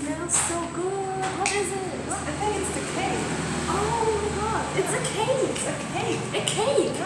smells so good. What is it? I think it's the cake. Oh my god, it's a cake. It's a cake. A cake.